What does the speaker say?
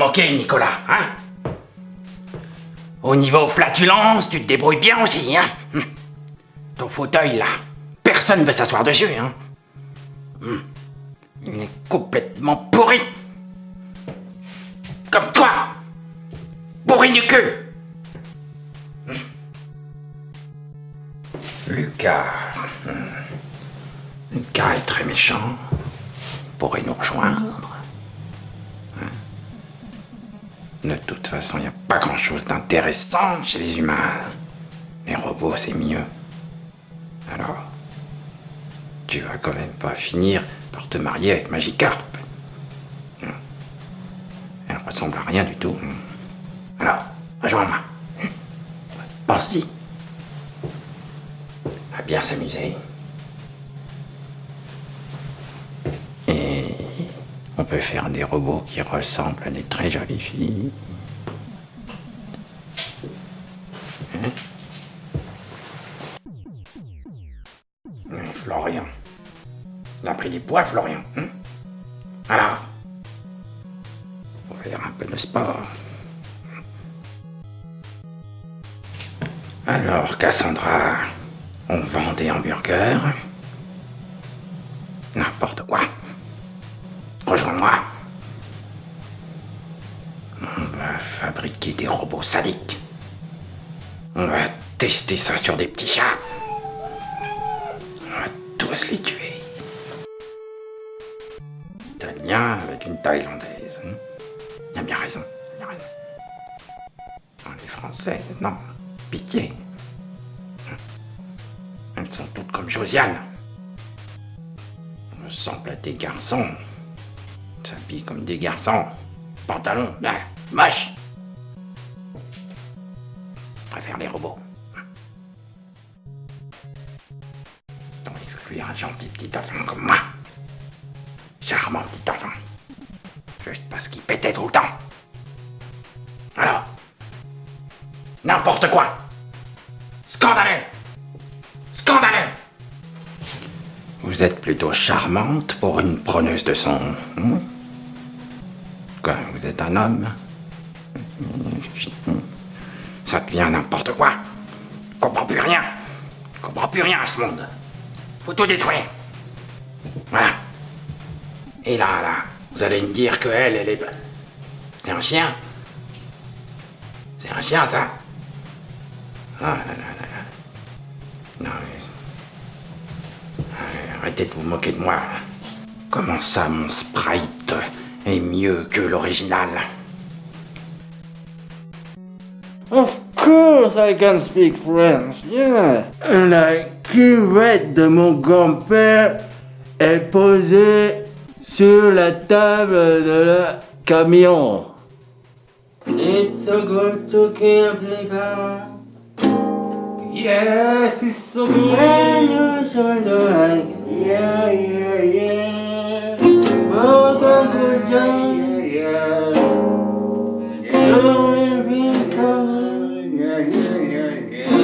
Ok, Nicolas, hein? Au niveau flatulence, tu te débrouilles bien aussi, hein? Hum. Ton fauteuil, là, personne veut s'asseoir dessus, hein? Hum. Il est complètement pourri. Comme toi Pourri du cul Hum. Lucas. Lucas est très méchant. Pourrait nous rejoindre. Hein De toute façon, il n'y a pas grand-chose d'intéressant chez les humains. Les robots, c'est mieux. Alors, tu vas quand même pas finir par te marier avec Magikarp. Elle ressemble à rien du tout. Alors, rejoins-moi. Pense-y. À bien s'amuser. On peut faire des robots qui ressemblent à des très jolies filles. Hein Hum, Florian. Il a pris du poids, Florian. hein Alors On va faire un peu de sport. Alors, Cassandra, on vend des hamburgers. N'importe quoi. Rejoins-moi. On va fabriquer des robots sadiques. On va tester ça sur des petits chats. On va tous les tuer. Italien avec une Thaïlandaise. hein. Il a bien raison. Les Françaises, non. Pitié. Elles sont toutes comme Josiane. Ressemblent à des garçons. S'habillent comme des garçons. Pantalon, là, moche. Je préfère les robots. Donc exclure un gentil petit enfant comme moi. Charmant petit enfant. Juste parce qu'il pétait tout le temps. Alors N'importe quoi Scandaleux Scandaleux Vous êtes plutôt charmante pour une preneuse de son. hein? Vous êtes un homme Ça devient n'importe quoi. Je comprends plus rien. Je comprends plus rien à ce monde. Faut tout détruire. Voilà. Et là, là, vous allez me dire que elle, elle est... C'est un chien C'est un chien, ça Ah. Non, mais... Euh, Arrêtez de vous moquer de moi. Comment ça, mon sprite? Est mieux que l'original Of course I can speak French, yeah. La cuvette de mon grand-père est posée sur la table de le camion. It's so good to kill people. Yes, it's so good. When you like, yeah, yeah, good job. Yeah, yeah, yeah. yeah.